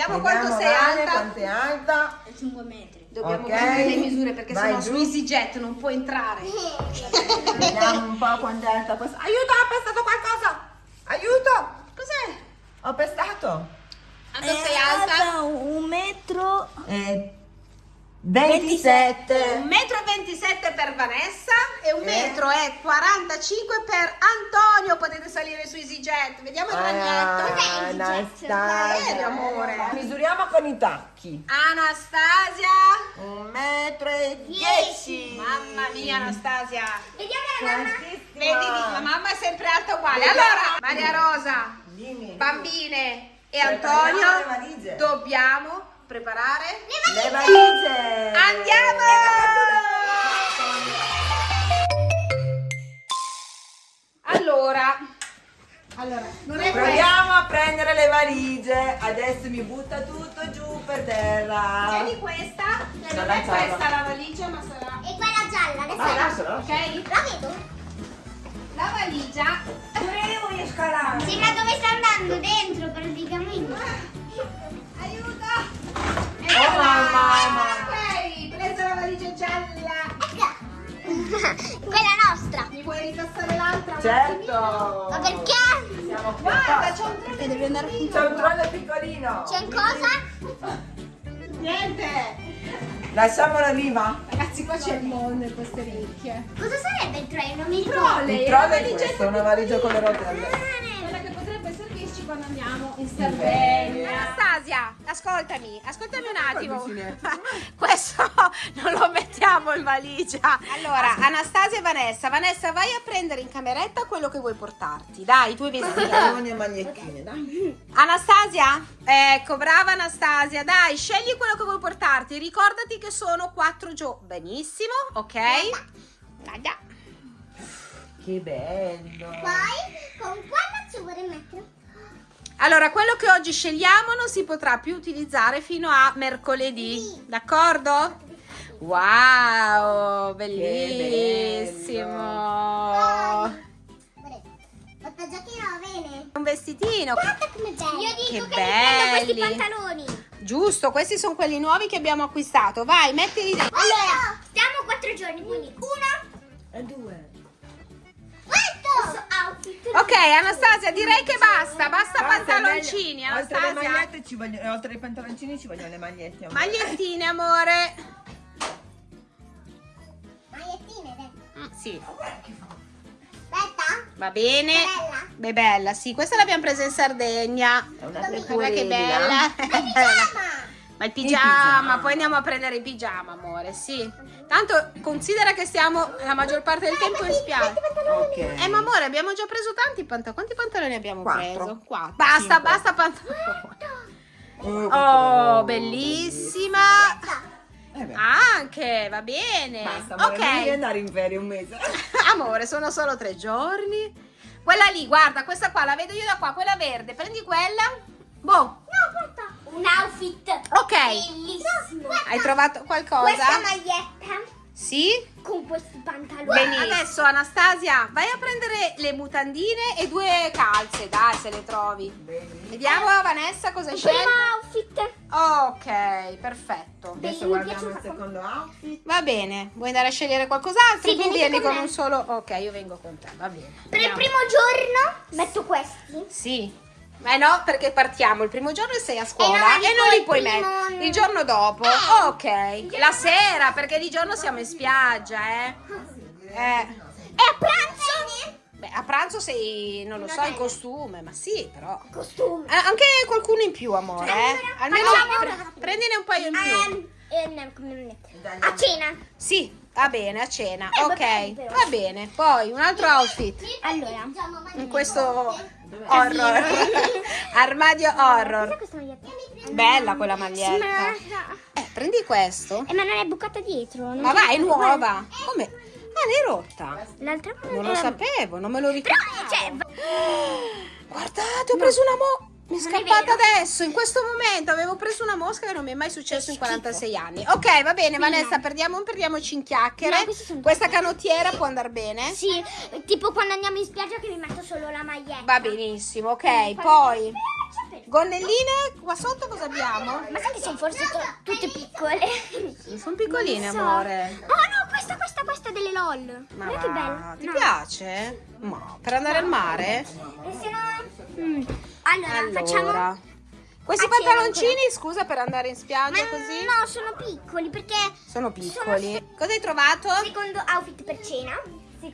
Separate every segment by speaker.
Speaker 1: Vediamo, quanto sei
Speaker 2: Vale,
Speaker 1: alta.
Speaker 2: quanto è alta.
Speaker 3: 5 metri.
Speaker 1: Dobbiamo
Speaker 2: Ok.
Speaker 1: prendere le misure perché
Speaker 2: Vai
Speaker 1: sennò
Speaker 2: giù.
Speaker 1: su EasyJet non può entrare.
Speaker 2: Vediamo un po' quanto è alta questa. Aiuto, ho pestato qualcosa! Aiuto!
Speaker 1: Cos'è?
Speaker 2: Ho pestato!
Speaker 1: Quanto sei alta?
Speaker 3: un metro.
Speaker 2: Eh, 27.
Speaker 1: 1,27 m per Vanessa e 1
Speaker 2: Eh.
Speaker 1: metro e 45 per Antonio. Potete salire su EasyJet. Vediamo il ragnetto.
Speaker 2: Ah, Anastasia.
Speaker 1: Amore?
Speaker 2: Misuriamo con i tacchi.
Speaker 1: Anastasia.
Speaker 2: Un metro e dieci.
Speaker 1: Mamma mia, Anastasia.
Speaker 3: Vediamo la mamma.
Speaker 1: Vedi, la mamma è sempre alta uguale. Allora, Maria Rosa,
Speaker 2: Dimmi.
Speaker 1: bambine e Antonio, dobbiamo preparare.
Speaker 2: Le valigie.
Speaker 1: Andiamo! Allora, allora, non è questo.
Speaker 2: Proviamo a prendere le valigie. Adesso mi butta tutto giù per terra.
Speaker 1: Tieni questa, che non è
Speaker 2: gialla.
Speaker 1: questa la valigia, ma sarà.
Speaker 3: E quella gialla, adesso
Speaker 2: Vai, lasciala,
Speaker 1: Ok?
Speaker 3: la vedo.
Speaker 1: La valigia.
Speaker 2: Pure io voglio scalare.
Speaker 3: Sembra dove sta andando dentro praticamente.
Speaker 1: Aiuto!
Speaker 2: Oh, mamma.
Speaker 1: Ok, presa la valigia gialla.
Speaker 3: Eccola. quella nostra.
Speaker 1: Mi vuoi ripassare l'altra?
Speaker 2: Certo.
Speaker 3: Ma perché?
Speaker 2: Siamo qui
Speaker 1: Guarda, c'è un trollo devi andare
Speaker 2: C'è un trollo piccolino.
Speaker 3: C'è un cosa?
Speaker 1: Niente!
Speaker 2: Lasciamolo viva.
Speaker 1: Ragazzi, qua c'è il mondo in queste ricchie.
Speaker 3: Cosa sarebbe il treno? Non mi ricordo.
Speaker 2: Il
Speaker 1: la
Speaker 2: trollo è
Speaker 1: valigetta
Speaker 2: questo, una valigia con le rotelle.
Speaker 1: In Sardegna. Anastasia, ascoltami, ascoltami un attimo. Questo non lo mettiamo in valigia. Allora, Anastasia e Vanessa. Vanessa, vai a prendere in cameretta quello che vuoi portarti. Dai, i tuoi vestiti.
Speaker 2: Pantaloni e magliettine, dai.
Speaker 1: Anastasia? Ecco, brava Anastasia. Dai, scegli quello che vuoi portarti. Ricordati che sono quattro giorni. Benissimo, ok? Dai.
Speaker 2: Che bello.
Speaker 3: Poi con quella ci vorrei mettere?
Speaker 1: Allora, quello che oggi scegliamo non si potrà più utilizzare fino a mercoledì, d'accordo? Wow, bellissimo!
Speaker 3: Questa giacchina va bene.
Speaker 1: Un vestitino.
Speaker 3: Guarda come bello. Io dico
Speaker 1: Che
Speaker 3: che, questi pantaloni.
Speaker 1: Giusto, questi sono quelli nuovi che abbiamo acquistato. Vai, mettili dentro.
Speaker 3: Allora, stiamo quattro giorni, quindi uno,
Speaker 2: E due.
Speaker 1: Ok, Anastasia, direi che basta. Basta
Speaker 2: Basta,
Speaker 1: pantaloncini,
Speaker 2: Oltre alle
Speaker 1: Anastasia.
Speaker 2: magliette ci vogliono, oltre ai pantaloncini ci vogliono le magliette. amore.
Speaker 1: Magliettine, amore.
Speaker 3: Magliettine, dai.
Speaker 1: Mm, sì,
Speaker 3: Aspetta.
Speaker 1: va bene.
Speaker 3: Bella.
Speaker 1: Beh, bella, sì, questa l'abbiamo presa in Sardegna.
Speaker 2: È una
Speaker 1: Guarda che
Speaker 2: pecorella.
Speaker 1: bella.
Speaker 3: Pigiama.
Speaker 1: Ma il
Speaker 2: Il
Speaker 1: pigiama,
Speaker 2: pigiama.
Speaker 1: poi andiamo a prendere il pigiama, amore, sì. Tanto considera che stiamo la maggior parte del tempo in spiaggia.
Speaker 2: Ok.
Speaker 1: Eh, ma amore, abbiamo già preso tanti pantaloni. Quanti pantaloni abbiamo
Speaker 2: Quattro.
Speaker 1: preso? Quattro. Basta,
Speaker 2: Cinque.
Speaker 1: basta pantaloni.
Speaker 2: Oh,
Speaker 1: Oh, bellissima.
Speaker 2: Eh
Speaker 1: Anche, va bene.
Speaker 2: Basta, amore, non devi
Speaker 1: ok.
Speaker 2: andare in ferie un mese.
Speaker 1: Amore, sono solo tre giorni. Quella lì, guarda, questa qua la vedo io da qua, quella verde. Prendi quella. Boh.
Speaker 3: Un outfit.
Speaker 1: ok.
Speaker 3: Bellissimo.
Speaker 1: Hai trovato qualcosa?
Speaker 3: Questa maglietta
Speaker 1: Sì?
Speaker 3: con questi pantaloni.
Speaker 1: Benissimo. Adesso Anastasia, vai a prendere le mutandine e due calze, dai, se le trovi. Vediamo Vanessa cosa
Speaker 3: Il
Speaker 1: sceglie.
Speaker 3: primo outfit.
Speaker 1: Ok, perfetto.
Speaker 2: Adesso guardiamo il secondo outfit.
Speaker 1: Va bene, vuoi andare a scegliere qualcos'altro?
Speaker 3: Sì,
Speaker 1: Tu vieni
Speaker 3: con
Speaker 1: con un solo. Ok, io vengo con te, va bene.
Speaker 3: Per il
Speaker 1: Andiamo.
Speaker 3: primo giorno metto questi.
Speaker 1: Sì. Ma no, perché partiamo il primo giorno e sei a scuola
Speaker 3: Eh no, ma
Speaker 1: e non li puoi mettere. Il giorno dopo.
Speaker 3: Eh.
Speaker 1: Ok. La sera, perché di giorno siamo in spiaggia, eh. Eh.
Speaker 3: E a pranzo?
Speaker 1: Beh, a pranzo sei, non lo so, in costume, ma sì, però.
Speaker 3: Costume.
Speaker 1: Eh, anche qualcuno in più, amore, eh. Almeno pre- prendine un paio in più.
Speaker 3: Ehm, ehm, a cena.
Speaker 1: Sì, va bene, a cena.
Speaker 3: Eh,
Speaker 1: Ok,
Speaker 3: vabbè,
Speaker 1: va bene. Poi un altro outfit.
Speaker 3: Allora.
Speaker 1: In questo horror. Armadio horror. Bella quella maglietta.
Speaker 3: ma...
Speaker 1: Eh, prendi questo.
Speaker 3: Eh, ma non è bucata dietro. non
Speaker 1: Ma vai, è nuova. Come? Ah, l'hai rotta.
Speaker 3: L'altra
Speaker 1: Non lo sapevo, non me lo ricordavo.
Speaker 3: cioè, va-
Speaker 1: Guardate, ho preso una mo... Mi è
Speaker 3: Non è
Speaker 1: scappata adesso, in questo momento. Avevo preso una mosca che non mi è mai successo in
Speaker 3: Che schifo.
Speaker 1: 46 anni. Ok, va bene, Vanessa,
Speaker 3: no.
Speaker 1: perdiamo, perdiamoci in chiacchiere.
Speaker 3: No,
Speaker 1: Questa canottiera può andare bene?
Speaker 3: Sì, tipo quando andiamo in spiaggia che mi metto solo la maglietta.
Speaker 1: Va benissimo, ok.
Speaker 3: Quindi quando-
Speaker 1: Poi,
Speaker 3: Eh,
Speaker 1: gonnelline, qua sotto cosa abbiamo?
Speaker 3: Ma sai che sono forse tutte piccole?
Speaker 1: Sono piccoline,
Speaker 3: so.
Speaker 1: amore.
Speaker 3: Oh no, questa, questa, questa delle LOL.
Speaker 1: Ma
Speaker 3: Guarda che bella.
Speaker 1: Ti
Speaker 3: No.
Speaker 1: piace? Ma per andare al mare?
Speaker 3: E se no... Mm. Allora, facciamo...
Speaker 1: Allora. Questi
Speaker 3: A cena
Speaker 1: pantaloncini, scusa, per andare in spiaggia
Speaker 3: Ma
Speaker 1: così?
Speaker 3: no, sono piccoli perché
Speaker 1: Sono piccoli. Cosa hai trovato?
Speaker 3: secondo outfit per cena.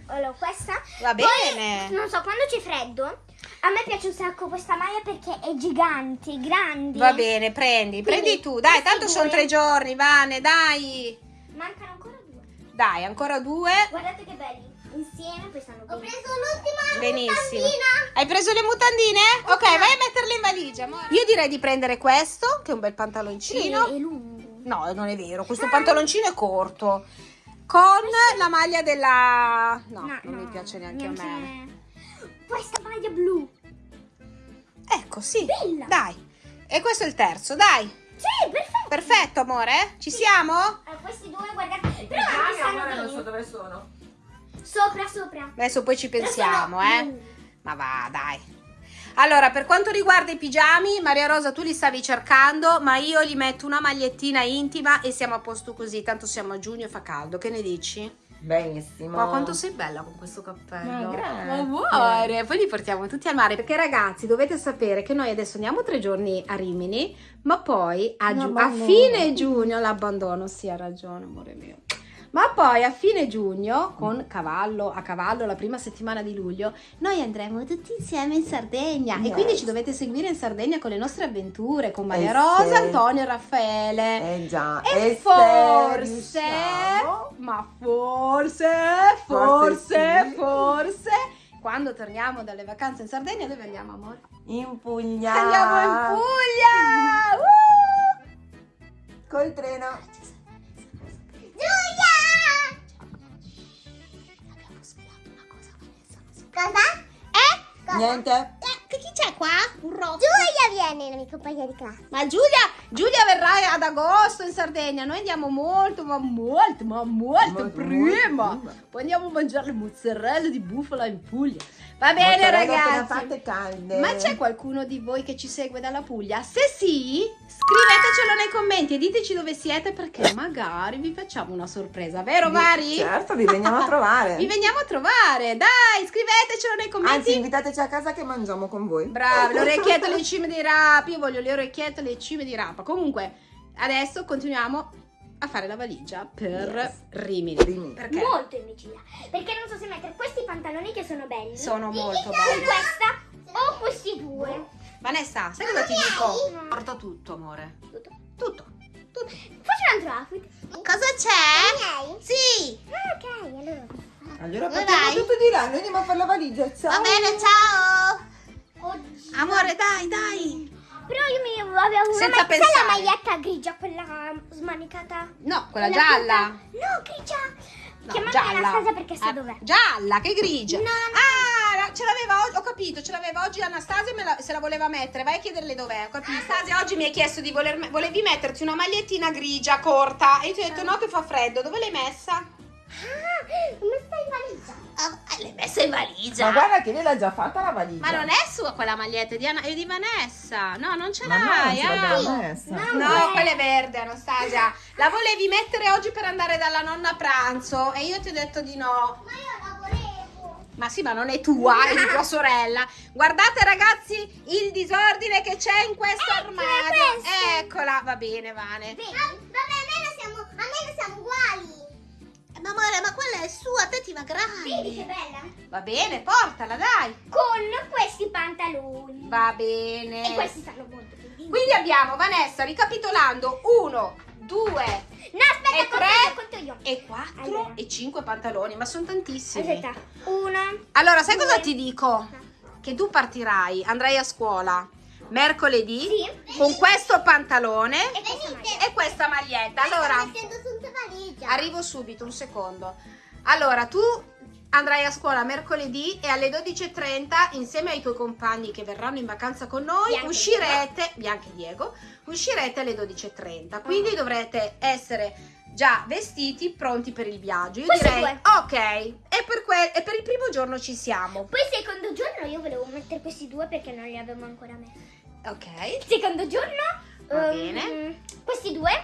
Speaker 3: Allora, questa.
Speaker 1: Va
Speaker 3: Poi,
Speaker 1: bene.
Speaker 3: non so, quando c'è freddo, a me piace un sacco questa maglia perché è gigante, grande.
Speaker 1: Va bene, prendi, prendi
Speaker 3: Quindi,
Speaker 1: tu. Dai,
Speaker 3: questi
Speaker 1: tanto sono tre giorni, Vane, dai.
Speaker 3: Mancano ancora due.
Speaker 1: Dai, ancora due.
Speaker 3: Guardate che belli. Insieme poi stanno bene.
Speaker 2: Ho preso l'ultima
Speaker 1: Benissimo.
Speaker 2: mutandina.
Speaker 1: Hai preso le mutandine? Ok, vai a metterle in valigia. amore. Io direi di prendere questo, che è un bel pantaloncino.
Speaker 3: È, è lungo.
Speaker 1: No, non è vero, questo pantaloncino è corto. Con la maglia della... No, non mi piace neanche a me.
Speaker 3: Questa maglia blu.
Speaker 1: Ecco, sì.
Speaker 3: Bella.
Speaker 1: Dai. E questo è il terzo, dai.
Speaker 3: Sì, perfetto.
Speaker 1: Perfetto, amore. Ci siamo?
Speaker 3: Eh, questi due, guardate. Però non mi stanno bene.
Speaker 2: dove sono.
Speaker 3: Sopra, sopra.
Speaker 1: Adesso poi ci pensiamo,
Speaker 3: sono
Speaker 1: eh.
Speaker 3: blu.
Speaker 1: Ma va, dai. Allora, per quanto riguarda i pigiami, Maria Rosa tu li stavi cercando, ma io gli metto una magliettina intima e siamo a posto così, tanto siamo a giugno e fa caldo. Che ne dici?
Speaker 2: Benissimo.
Speaker 1: Ma quanto sei bella con questo cappello.
Speaker 2: Ma grazie.
Speaker 1: Ma amore, poi li portiamo tutti al mare. Perché ragazzi, dovete sapere che noi adesso andiamo tre giorni a Rimini, ma poi a, giu- a fine giugno l'abbandono. Sì, ha ragione, amore mio. Ma poi a fine giugno, con cavallo, a cavallo, la prima settimana di luglio, noi andremo tutti insieme in Sardegna. E
Speaker 2: Yes.
Speaker 1: quindi ci dovete seguire in Sardegna con le nostre avventure, con Maria
Speaker 2: Eh
Speaker 1: Rosa,
Speaker 2: sì.
Speaker 1: Antonio e Raffaele.
Speaker 2: Eh già.
Speaker 1: E
Speaker 2: se
Speaker 1: forse, ma forse,
Speaker 2: Forse
Speaker 1: forse,
Speaker 2: sì.
Speaker 1: forse, quando torniamo dalle vacanze in Sardegna, dove andiamo, amore?
Speaker 2: In Puglia.
Speaker 1: Andiamo in Puglia! Uh!
Speaker 2: Col treno.
Speaker 1: Cosa? Eh?
Speaker 2: Niente.
Speaker 1: Che chi c'è qua? Un rotto.
Speaker 3: Giulia viene, la mia compagna di classe.
Speaker 1: Ma Giulia, Giulia verrà ad agosto in Sardegna. Noi andiamo molto, ma molto, ma molto,
Speaker 2: Molto,
Speaker 1: prima.
Speaker 2: molto prima.
Speaker 1: Poi andiamo a mangiare le mozzarella di bufala in Puglia. Va bene,
Speaker 2: Mozzarella
Speaker 1: ragazzi.
Speaker 2: fatte calde.
Speaker 1: Ma c'è qualcuno di voi che ci segue dalla Puglia? Se sì, scrivetecelo nei commenti e diteci dove siete perché magari vi facciamo una sorpresa, vero Mari?
Speaker 2: Certo, vi veniamo a trovare.
Speaker 1: Vi veniamo a trovare, dai, scrivetecelo nei commenti.
Speaker 2: Anzi, invitateci a casa che mangiamo con voi.
Speaker 1: Bravi, le orecchiette alle cime di rapa, io voglio le orecchiette alle cime di rapa. Comunque, adesso continuiamo a fare la valigia per
Speaker 2: Yes.
Speaker 1: Rimini.
Speaker 2: Rimini.
Speaker 1: Perché?
Speaker 3: Molto imbecilla. Perché non so se mettere questi pantaloni che sono belli.
Speaker 1: Sono molto belli.
Speaker 3: questa o questi due.
Speaker 1: Vanessa, sai cosa ti dico?
Speaker 3: No.
Speaker 1: Porta tutto, amore.
Speaker 3: Tutto.
Speaker 1: Tutto. Tutto.
Speaker 3: Faccio un altro outfit.
Speaker 1: Cosa c'è? Sì.
Speaker 3: Ah, ok, allora.
Speaker 2: Allora
Speaker 1: vai?
Speaker 2: tutto di là, noi andiamo a fare la valigia. Ciao.
Speaker 1: Va bene, ciao. Amore, dai, dai.
Speaker 3: Però io mi avevo una
Speaker 1: Senza
Speaker 3: ma- sai
Speaker 1: pensare.
Speaker 3: la maglietta grigia, quella smanicata.
Speaker 1: No, quella gialla.
Speaker 3: punta- No, grigia.
Speaker 1: No,
Speaker 3: Chiamate Anastasia perché sa
Speaker 1: Ah,
Speaker 3: dov'è.
Speaker 1: Gialla, che grigia.
Speaker 3: No, no.
Speaker 1: Ah, la- ce l'aveva oggi, ho capito, ce l'aveva oggi Anastasia me la- se la voleva mettere. Vai a chiederle dov'è, ho capito. Anastasia oggi mi hai chiesto di voler, volevi metterti una magliettina grigia corta e io ti ho detto no che fa freddo. Dove l'hai messa?
Speaker 3: Ah, valigia?
Speaker 1: Ah, l'hai messa in valigia.
Speaker 2: Ma guarda che lei l'ha già fatta la valigia.
Speaker 1: Ma non è sua quella maglietta, è di, Ana- è di Vanessa. No, non ce l'hai.
Speaker 2: ce
Speaker 1: ah.
Speaker 3: No.
Speaker 1: No, quella è verde, Anastasia. La volevi mettere oggi per andare dalla nonna a pranzo e io ti ho detto di no.
Speaker 3: Ma io la volevo.
Speaker 1: Ma sì, ma non è tua, è di tua sorella. Guardate ragazzi il disordine che c'è in questo
Speaker 3: Eccola
Speaker 1: armadio.
Speaker 3: questa.
Speaker 1: Eccola, va bene, Vane.
Speaker 3: Vedi? vabbè, almeno siamo, almeno siamo uguali.
Speaker 1: Ma amore, ma quella è sua, te ti va
Speaker 3: Vedi che
Speaker 1: grande.
Speaker 3: bella?
Speaker 1: Va bene, portala, dai.
Speaker 3: Con questi pantaloni.
Speaker 1: Va bene.
Speaker 3: E questi stanno molto bene.
Speaker 1: Quindi abbiamo, Vanessa, ricapitolando, uno, due
Speaker 3: No, aspetta,
Speaker 1: e
Speaker 3: conto
Speaker 1: tre
Speaker 3: io, conto io.
Speaker 1: e quattro
Speaker 3: Allora.
Speaker 1: e cinque pantaloni, ma sono tantissimi.
Speaker 3: Aspetta, uno.
Speaker 1: Allora, sai cosa
Speaker 3: Due.
Speaker 1: ti dico? Che tu partirai, andrai a scuola mercoledì
Speaker 3: Sì.
Speaker 1: con questo pantalone
Speaker 3: E
Speaker 1: e questa maglietta. Allora,
Speaker 3: valigia.
Speaker 1: arrivo subito, un secondo. Allora, tu andrai a scuola mercoledì e alle 12.30 insieme ai tuoi compagni che verranno in vacanza con noi
Speaker 3: Bianca
Speaker 1: uscirete, Bianca e Diego, uscirete alle 12.30. Quindi dovrete essere già vestiti, pronti per il viaggio. Io
Speaker 3: Queste
Speaker 1: direi,
Speaker 3: due.
Speaker 1: ok, e per, e per il primo giorno ci siamo.
Speaker 3: Poi il secondo giorno io volevo mettere questi due perché non li avevo ancora messi.
Speaker 1: Ok.
Speaker 3: Il secondo giorno
Speaker 1: Va
Speaker 3: ehm,
Speaker 1: bene.
Speaker 3: questi due.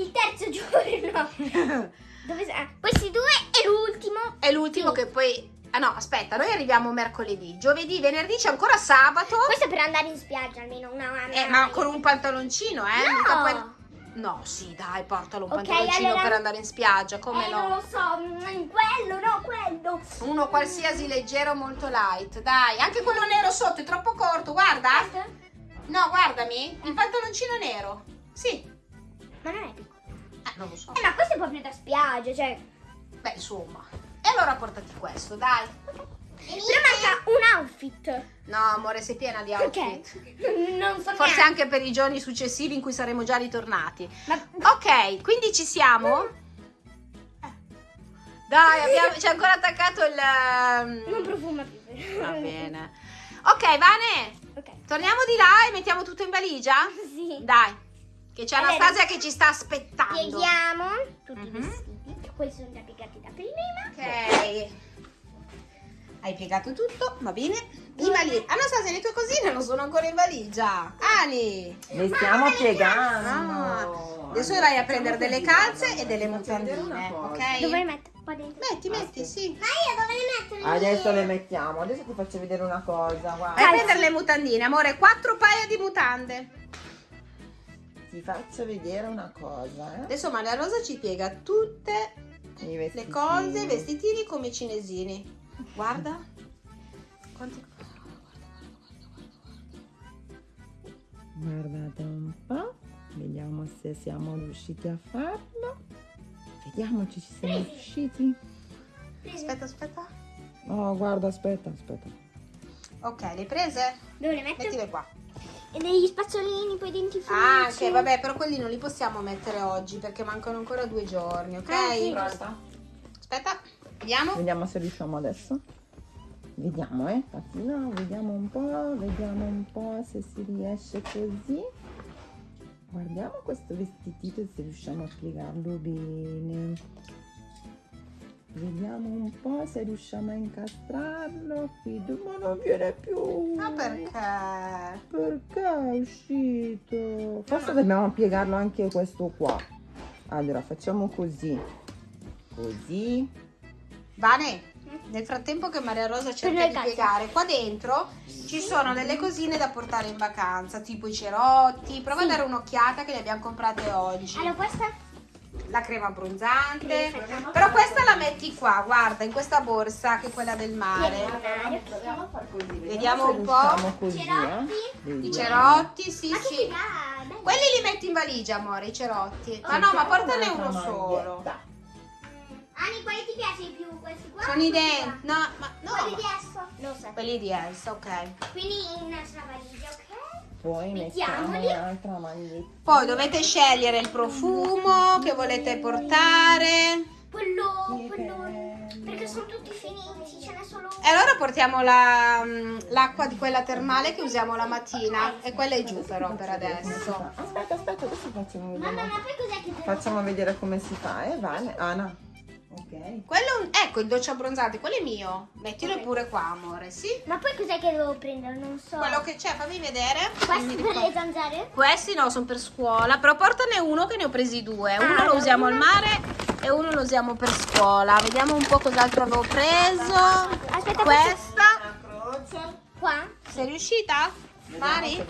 Speaker 3: Il terzo giorno dove questi due e l'ultimo.
Speaker 1: È l'ultimo che poi... Ah no, aspetta, noi arriviamo mercoledì. Giovedì, venerdì c'è ancora sabato.
Speaker 3: Questo è per andare in spiaggia almeno una una-
Speaker 1: Eh, ma con un pantaloncino, eh?
Speaker 3: No.
Speaker 1: Puoi- No, sì, dai, portalo un
Speaker 3: Ok,
Speaker 1: pantaloncino
Speaker 3: allora-
Speaker 1: per andare in spiaggia, come
Speaker 3: eh,
Speaker 1: no?
Speaker 3: non lo so, mm, quello, no, quello.
Speaker 1: Uno qualsiasi leggero, molto light, dai. Anche quello nero sotto è troppo corto, guarda.
Speaker 3: Questo?
Speaker 1: No, guardami, il pantaloncino nero. Sì.
Speaker 3: Ma non è piccolo.
Speaker 1: Eh, non lo so.
Speaker 3: Eh, ma questo è proprio da spiaggia, cioè.
Speaker 1: Beh, insomma. E allora portati questo, dai.
Speaker 3: Però manca un outfit.
Speaker 1: No, amore, sei piena di outfit.
Speaker 3: Perché? Non so
Speaker 1: Forse
Speaker 3: neanche.
Speaker 1: anche per i giorni successivi in cui saremo già ritornati.
Speaker 3: Ma
Speaker 1: Ok, quindi ci siamo? Eh. Dai, abbiamo- c'è ancora attaccato il... ehm,
Speaker 3: non profuma più.
Speaker 1: Va bene. Ok, Vane,
Speaker 3: Ok.
Speaker 1: torniamo di là e mettiamo tutto in valigia?
Speaker 3: Sì.
Speaker 1: Dai, che c'è
Speaker 3: Allora,
Speaker 1: Anastasia che ci sta aspettando.
Speaker 3: Pieghiamo tutti i
Speaker 1: Mhm.
Speaker 3: vestiti. Questi sono già piegati da prima.
Speaker 1: Ok. Hai piegato tutto, va bene. In valigia. Anastasia, le tue cosine non sono ancora in valigia. Ani.
Speaker 2: Le stiamo
Speaker 1: Ah,
Speaker 2: piegando.
Speaker 1: adesso vai a prendere delle calze e delle mutandine, ok?
Speaker 3: Dove metto? Qua dentro.
Speaker 1: Metti, metti, sì.
Speaker 3: Ma io dove le metto?
Speaker 2: Adesso le mettiamo. Adesso ti faccio vedere una cosa.
Speaker 1: Vai a prendere le mutandine, amore. Quattro paia di mutande.
Speaker 2: Ti faccio vedere una cosa. Eh?
Speaker 1: Adesso Maria Rosa ci piega tutte le cose, i vestitini come i cinesini. Guarda. Quanti...
Speaker 2: Guardate un po', vediamo se siamo riusciti a farlo. Vediamo se ci siamo riusciti.
Speaker 1: Aspetta, aspetta.
Speaker 2: Oh, guarda, aspetta, aspetta.
Speaker 1: Ok, le prese?
Speaker 3: Dove le metto?
Speaker 1: Mettile qua.
Speaker 3: E degli spazzolini, poi dentifrici.
Speaker 1: Ah, ok, vabbè, però quelli non li possiamo mettere oggi perché mancano ancora due giorni, ok?
Speaker 3: Ah, sì.
Speaker 1: Aspetta, vediamo.
Speaker 2: Vediamo se riusciamo adesso. Vediamo, eh. Fatina, vediamo un po', vediamo un po' se si riesce così. Guardiamo questo vestitito se riusciamo a piegarlo bene. Vediamo un po' se riusciamo a incastrarlo. Ma non viene più.
Speaker 1: Ma perché?
Speaker 2: Perché è uscito? Forse dobbiamo piegarlo anche questo qua. Allora, facciamo così. Così.
Speaker 1: Vane, nel frattempo che Maria Rosa cerca di piegare, qua dentro ci sono delle cosine da portare in vacanza, tipo i cerotti. Prova a dare un'occhiata che le abbiamo comprate oggi.
Speaker 3: Allora, questa
Speaker 1: La crema abbronzante. Però questa la metti qua, guarda, in questa borsa che è quella del mare. Vediamo un po'.
Speaker 2: Così,
Speaker 3: Cerotti?
Speaker 2: eh.
Speaker 1: I cerotti, sì, sì. Quelli li metti in valigia, amore, i cerotti. Ma no, ma portane uno solo.
Speaker 3: Ani, quali ti piace di più? Questi qua?
Speaker 1: Sono i denti. No, ma no.
Speaker 3: Quelli di so.
Speaker 1: Quelli di Elsa, ok.
Speaker 3: Quindi in una valigia, ok?
Speaker 2: Poi mettiamo un'altra maglietta.
Speaker 1: Poi dovete scegliere il profumo che volete portare.
Speaker 3: Quello, quello. Perché sono tutti finiti, ce n'è solo
Speaker 1: E allora portiamo la, mm, l'acqua di quella termale che usiamo la mattina. E quella è giù però per adesso.
Speaker 2: Aspetta, aspetta, adesso facciamo
Speaker 3: Mamma,
Speaker 2: vedere.
Speaker 3: ma poi cos'è che
Speaker 2: Facciamo vedere come si fa, eh? Vale, Ana. Ok.
Speaker 1: Quello, è un- ecco il dolce abbronzante, quello è mio. Mettilo pure qua, amore, sì?
Speaker 3: Ma poi cos'è che devo prendere? Non so.
Speaker 1: Quello che c'è, fammi vedere.
Speaker 3: Questi per le zanzare?
Speaker 1: Questi no, sono per scuola, però portane uno che ne ho presi due. Uno
Speaker 3: Ah,
Speaker 1: lo usiamo al mare e uno lo usiamo per scuola. Vediamo un po' cos'altro avevo preso.
Speaker 3: Aspetta,
Speaker 1: Questa.
Speaker 2: Una croce.
Speaker 3: Qua?
Speaker 1: Sei riuscita?
Speaker 2: Vediamo
Speaker 1: Mari?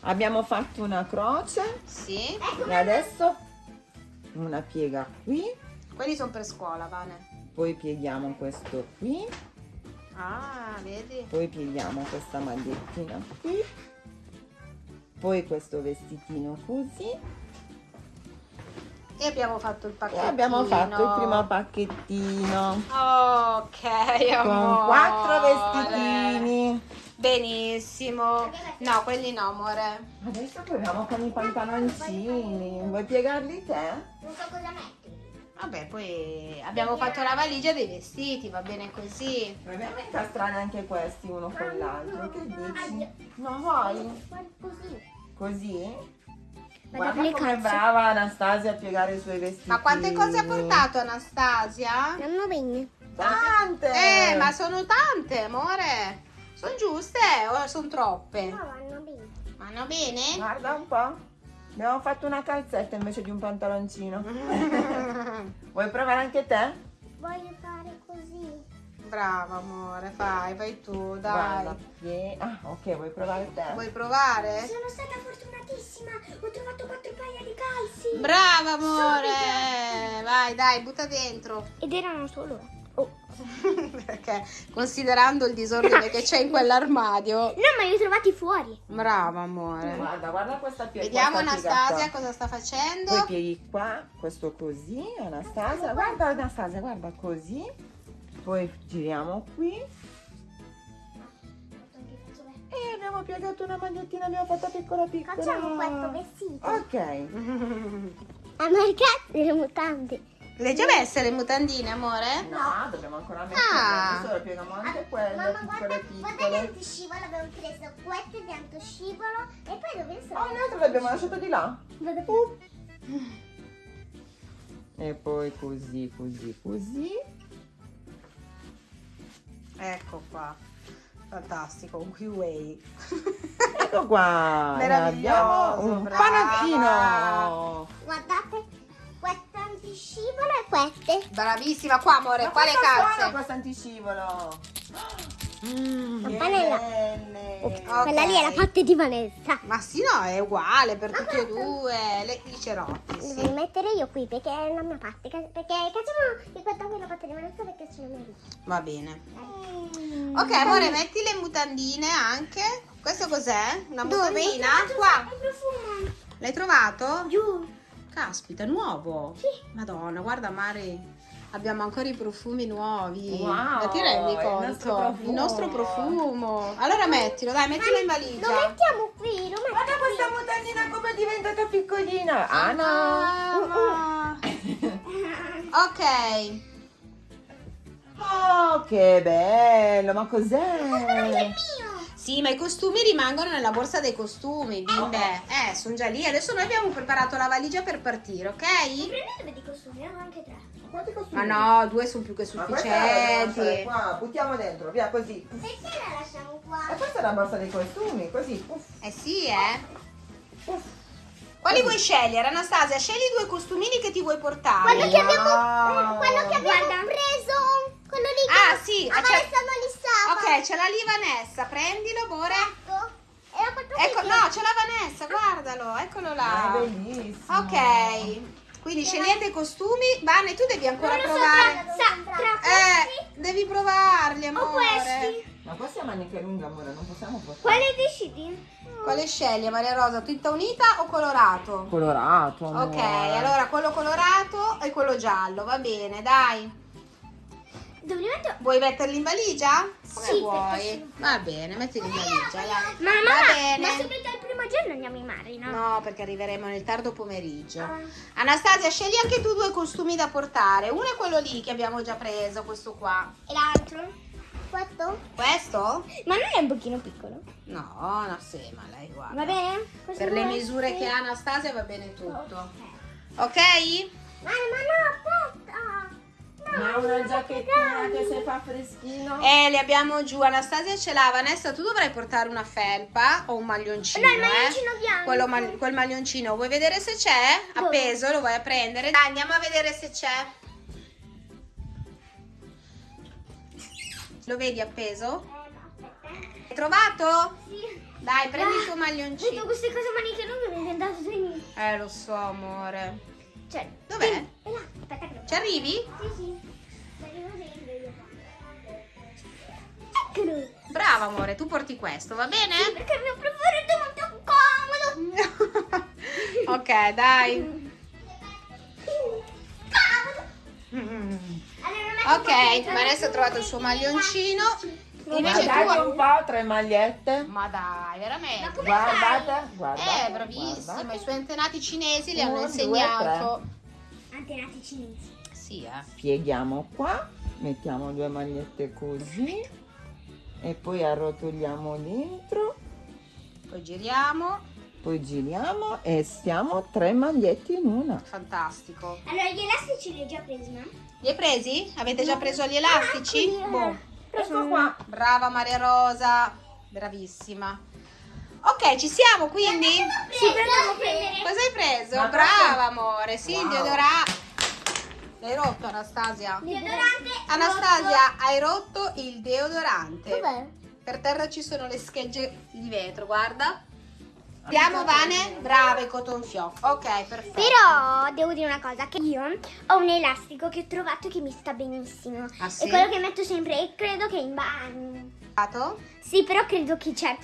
Speaker 2: Abbiamo fatto una croce
Speaker 1: Sì.
Speaker 2: e adesso una piega qui,
Speaker 1: Quelli sono per scuola, Vane.
Speaker 2: poi pieghiamo questo qui,
Speaker 1: Ah, vedi?
Speaker 2: poi pieghiamo questa magliettina qui, poi questo vestitino così
Speaker 1: E abbiamo fatto il
Speaker 2: e
Speaker 1: pacchettino.
Speaker 2: abbiamo fatto il primo pacchettino
Speaker 1: Ok, amore.
Speaker 2: con quattro vestitini.
Speaker 1: Benissimo. No, quelli no, amore.
Speaker 2: Adesso proviamo con i pantaloncini. Vuoi piegarli te?
Speaker 3: Non so cosa metti.
Speaker 1: Vabbè, poi abbiamo fatto la valigia dei vestiti, va bene così.
Speaker 2: A incastrare anche questi uno con l'altro. Che dici? Non vuoi?
Speaker 3: Così.
Speaker 2: Così? Guarda come
Speaker 3: applicarsi.
Speaker 2: brava Anastasia a piegare i suoi vestiti.
Speaker 1: Ma quante cose ha portato Anastasia?
Speaker 3: Non bene.
Speaker 2: Tante!
Speaker 1: Eh, ma sono tante, amore. Sono giuste o sono troppe?
Speaker 3: No, vanno bene.
Speaker 1: Vanno bene?
Speaker 2: Guarda un po'. Abbiamo fatto una calzetta invece di un pantaloncino. Vuoi provare anche te?
Speaker 3: Voglio fare così.
Speaker 1: Brava, amore, fai, fai tu, dai.
Speaker 2: Guarda. Ah, ok, vuoi provare te?
Speaker 1: Vuoi provare?
Speaker 3: Sono stata fortunatissima. Ho trovato quattro paia di calzi.
Speaker 1: Brava, amore. Vai, dai, butta dentro.
Speaker 3: Ed erano solo. Oh.
Speaker 1: Perché considerando il disordine che c'è in quell'armadio.
Speaker 3: No, ma li ho trovati fuori.
Speaker 1: Brava, amore.
Speaker 2: Guarda, guarda questa piega.
Speaker 1: Vediamo
Speaker 2: questa
Speaker 1: Anastasia cosa sta facendo.
Speaker 2: Poi pieghi qua, questo così, Anastasia. Guarda Anastasia, guarda così. Poi giriamo qui. E abbiamo piegato una magliettina, abbiamo fatto piccola piccola.
Speaker 3: Facciamo questo vestito.
Speaker 2: Ok.
Speaker 3: A marcare le mutande.
Speaker 1: Le hai già messe le mutandine, amore?
Speaker 2: No, dobbiamo ancora mettere.
Speaker 1: Ah.
Speaker 2: Adesso lo pieghiamo anche quelle,
Speaker 3: Mamma,
Speaker 2: piccole
Speaker 3: guarda, guarda
Speaker 2: piccole.
Speaker 3: l'antiscivolo. Abbiamo preso questo di antiscivolo. E poi dove sono?
Speaker 2: Oh, l'altro l'abbiamo lasciato di là. Uh. E poi così, così, così.
Speaker 1: Ecco qua. Fantastico, un Kiwi.
Speaker 2: Ecco qua.
Speaker 1: Meraviglioso,
Speaker 2: abbiamo un
Speaker 1: brava.
Speaker 2: panattino.
Speaker 3: Guardate, antiscivolo e queste.
Speaker 1: Bravissima qua, amore.
Speaker 2: Ma
Speaker 1: Quale calze?
Speaker 2: questo antiscivolo?
Speaker 1: Mm.
Speaker 2: Che
Speaker 3: Panella.
Speaker 2: belle.
Speaker 1: Ok.
Speaker 3: Quella lì è la parte di Vanessa.
Speaker 1: Ma sì, no, è uguale per tutti e due. Le, I cerotti,
Speaker 3: Devo
Speaker 1: sì.
Speaker 3: mettere io qui perché è la mia parte. Perché facciamo qui è la parte di Vanessa perché ce l'ho mia
Speaker 1: Va bene.
Speaker 3: vita.
Speaker 1: Ok, amore, metti le mutandine anche. Questo cos'è? Una mutandina? Qua.
Speaker 3: il.
Speaker 1: L'hai trovato?
Speaker 3: Giù.
Speaker 1: Caspita, nuovo.
Speaker 3: Sì.
Speaker 1: Madonna, guarda Mari. Abbiamo ancora i profumi nuovi.
Speaker 2: Wow,
Speaker 1: Ma ti rendi
Speaker 2: il
Speaker 1: conto?
Speaker 2: nostro profumo.
Speaker 1: Il nostro profumo. Allora mettilo, dai, mettilo in
Speaker 3: Lo
Speaker 1: valigia.
Speaker 3: mettiamo qui, lo mettiamo
Speaker 2: Guarda questa mutandina come è diventata piccolina. Ah no.
Speaker 1: Mamma. Ok.
Speaker 2: Oh, che bello. Ma
Speaker 3: Quello che è
Speaker 2: cos'è?
Speaker 3: mio.
Speaker 1: Sì, ma i costumi rimangono nella borsa dei costumi, bimbe. Eh, sono già lì. Adesso noi abbiamo preparato la valigia per partire, ok?
Speaker 3: Prendetevi di costumi, ne ho anche tre.
Speaker 2: Quanti costumi?
Speaker 1: Ma no, due sono più che
Speaker 2: Ma
Speaker 1: sufficienti.
Speaker 2: lasciare qua. Buttiamo dentro, via così.
Speaker 3: Perché la lasciamo
Speaker 2: E
Speaker 3: qua?
Speaker 2: questa è la borsa dei costumi, così. Uff,
Speaker 1: Eh sì, eh.
Speaker 2: uff.
Speaker 1: Quali vuoi scegliere, Anastasia? Scegli due costumini che ti vuoi portare.
Speaker 3: Quello che abbiamo,
Speaker 2: Wow.
Speaker 3: quello che abbiamo preso, quello lì che
Speaker 1: Ah, sì, ah,
Speaker 3: li stava.
Speaker 1: Ok, c'è la lì Vanessa, prendilo, amore.
Speaker 3: Ecco.
Speaker 1: Ecco, no, c'è la Vanessa, guardalo, eccolo
Speaker 2: È
Speaker 1: là.
Speaker 2: bellissimo.
Speaker 1: Ok, quindi scegliete i costumi. Vane, tu devi ancora
Speaker 3: Non lo so
Speaker 1: provare.
Speaker 3: tra, tra
Speaker 1: Eh,
Speaker 3: questi
Speaker 1: devi provarli,
Speaker 3: o
Speaker 1: amore.
Speaker 3: questi.
Speaker 2: Ma questa è manica lunga, amore, non possiamo portare.
Speaker 3: Quale decidi?
Speaker 1: Quale scegli, Maria Rosa? Tinta unita o colorato?
Speaker 2: Colorato.
Speaker 1: Ok, allora quello colorato e quello giallo, va bene, dai.
Speaker 3: Metto?
Speaker 1: Vuoi metterli in valigia? Come
Speaker 3: Sì,
Speaker 1: vuoi? Va bene, mettili in valigia, dai.
Speaker 3: Ma
Speaker 1: Va
Speaker 3: mamma,
Speaker 1: bene.
Speaker 3: ma subito il primo giorno andiamo in mare, no?
Speaker 1: No, perché arriveremo nel tardo pomeriggio.
Speaker 3: Ah.
Speaker 1: Anastasia, scegli anche tu due costumi da portare. Uno è quello lì che abbiamo già preso, questo qua.
Speaker 3: E l'altro? Questo?
Speaker 1: Questo?
Speaker 3: Ma non è un pochino piccolo?
Speaker 1: No, no, sì, ma lei
Speaker 3: Va
Speaker 1: guarda.
Speaker 3: bene? Questo
Speaker 1: Per le misure
Speaker 3: Sì.
Speaker 1: che ha Anastasia va bene tutto.
Speaker 3: Ok.
Speaker 1: Ok?
Speaker 3: Ma, ma no, aspetta!
Speaker 2: Ma una giacchettina che se fa freschino.
Speaker 1: Eh, le abbiamo giù. Anastasia ce l'ha. Vanessa, tu dovrai portare una felpa o un maglioncino.
Speaker 3: No, il maglioncino
Speaker 1: eh?
Speaker 3: bianco.
Speaker 1: Quello ma- quel maglioncino. Vuoi vedere se c'è?
Speaker 3: Dove?
Speaker 1: Appeso, lo vuoi a prendere? Dai, andiamo a vedere se c'è. Lo vedi appeso?
Speaker 3: Eh, no, aspetta.
Speaker 1: Hai trovato?
Speaker 3: Sì.
Speaker 1: Dai, prendi il tuo
Speaker 3: Tutte
Speaker 1: maglioncino.
Speaker 3: queste cose maniche lunghe mi hanno dato dei...
Speaker 1: Eh, lo so, amore.
Speaker 3: Cioè,
Speaker 1: Dov'è?
Speaker 3: sì, È là, aspetta che lo
Speaker 1: Ci arrivi?
Speaker 3: Sì, sì. Eccolo.
Speaker 1: Brava, amore, tu porti questo, va bene?
Speaker 3: Sì, perché il mio preferito è molto comodo.
Speaker 1: ok, dai.
Speaker 3: Comodo. Allora,
Speaker 1: Ok,
Speaker 3: dentro.
Speaker 1: Vanessa ha trovato il suo maglioncino.
Speaker 2: Ma
Speaker 1: Invece
Speaker 2: dai
Speaker 1: tu...
Speaker 2: un po', tre magliette.
Speaker 1: Ma dai, veramente.
Speaker 3: come
Speaker 2: Guardate, guardate.
Speaker 1: Eh, bravissima.
Speaker 2: guardate.
Speaker 1: I suoi antenati cinesi le hanno
Speaker 2: Uno, due,
Speaker 1: insegnato.
Speaker 3: Antenati cinesi.
Speaker 1: Sì, eh.
Speaker 2: pieghiamo qua mettiamo due magliette così e poi arrotoliamo dentro
Speaker 1: Poi giriamo.
Speaker 2: poi giriamo e stiamo tre magliette in una
Speaker 1: Fantastico.
Speaker 3: Allora, gli elastici li ho già presi, no?
Speaker 1: Li hai presi? Avete già preso gli elastici?
Speaker 3: eccoli, eh.
Speaker 1: Boh.
Speaker 2: Ecco qua
Speaker 1: Brava Maria Rosa. Bravissima. Ok, ci siamo quindi?
Speaker 3: Sì.
Speaker 1: Cosa hai preso?
Speaker 2: Ma
Speaker 1: Brava amore, sì, il
Speaker 2: Wow.
Speaker 1: deodorante. L'hai rotto Anastasia?
Speaker 3: Deodorante.
Speaker 1: Anastasia, hai rotto il deodorante.
Speaker 3: Dov'è?
Speaker 1: Per terra ci sono le schegge di vetro, guarda. Andiamo Vane? Brave, cotton fioc. Ok, perfetto.
Speaker 3: Però devo dire una cosa, che io ho un elastico che ho trovato che mi sta benissimo.
Speaker 1: Ah, sì?
Speaker 3: È quello che metto sempre e credo che in bagno. Sì, però credo che c'è.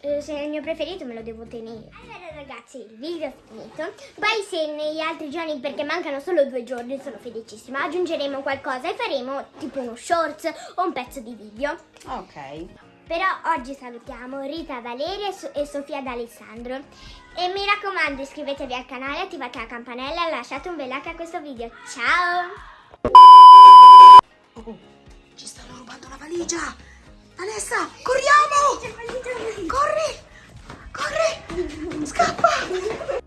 Speaker 3: eh, se è il mio preferito me lo devo tenere. Allora ragazzi, il video è finito. Poi se negli altri giorni, perché mancano solo due giorni, sono felicissima, aggiungeremo qualcosa e faremo tipo uno shorts o un pezzo di video.
Speaker 1: Ok.
Speaker 3: Però oggi salutiamo Rita Valeria e, So- Sofia D'Alessandro. E mi raccomando iscrivetevi al canale, attivate la campanella e lasciate un bel like a questo video. Ciao!
Speaker 1: Oh, ci stanno rubando la valigia. Vanessa, corriamo! Corri! Corri! Scappa!